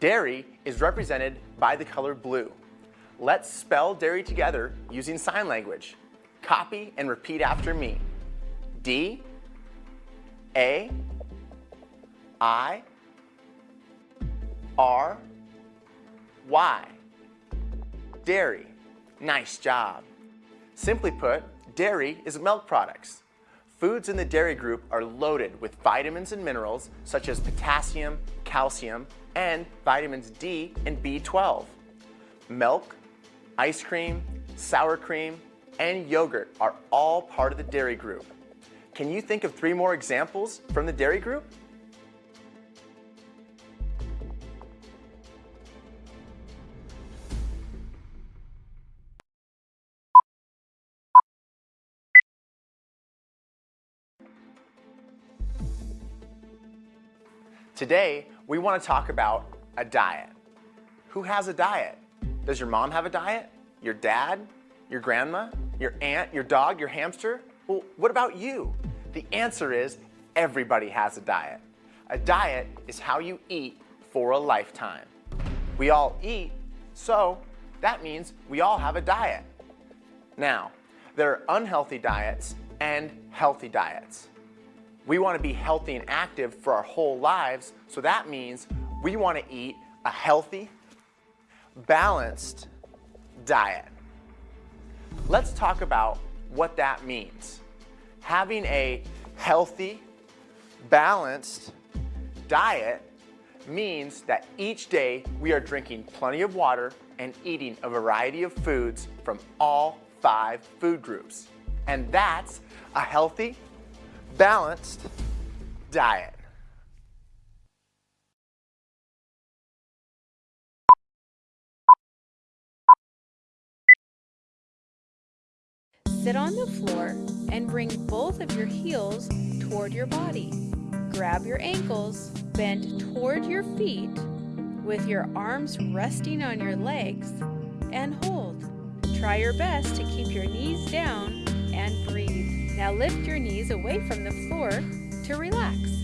Dairy is represented by the color blue. Let's spell dairy together using sign language. Copy and repeat after me. D, A, I, R, Y. Dairy. Nice job. Simply put, dairy is milk products. Foods in the dairy group are loaded with vitamins and minerals such as potassium, calcium, and vitamins D and B12. Milk, ice cream, sour cream, and yogurt are all part of the dairy group. Can you think of three more examples from the dairy group? Today, we want to talk about a diet. Who has a diet? Does your mom have a diet? Your dad? Your grandma? Your aunt? Your dog? Your hamster? Well, what about you? The answer is everybody has a diet. A diet is how you eat for a lifetime. We all eat, so that means we all have a diet. Now, there are unhealthy diets and healthy diets. We want to be healthy and active for our whole lives, so that means we want to eat a healthy, balanced diet. Let's talk about what that means. Having a healthy, balanced diet means that each day we are drinking plenty of water and eating a variety of foods from all five food groups. And that's a healthy, balanced diet. Sit on the floor and bring both of your heels toward your body. Grab your ankles, bend toward your feet with your arms resting on your legs and hold. Try your best to keep your knees down and breathe. Now lift your knees away from the floor to relax.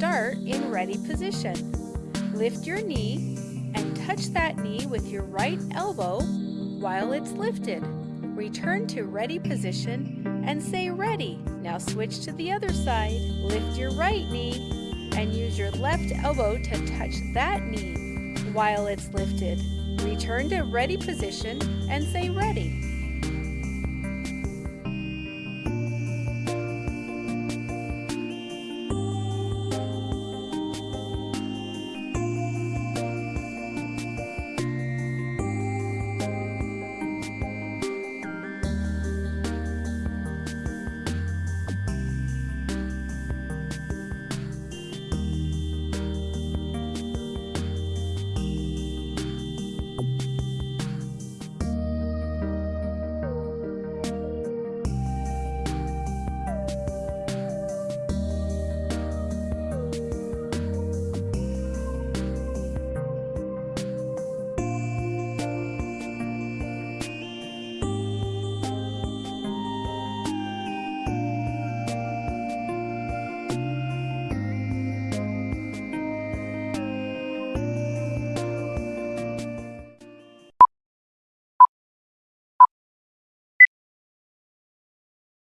Start in ready position. Lift your knee and touch that knee with your right elbow while it's lifted. Return to ready position and say ready. Now switch to the other side. Lift your right knee and use your left elbow to touch that knee while it's lifted. Return to ready position and say ready.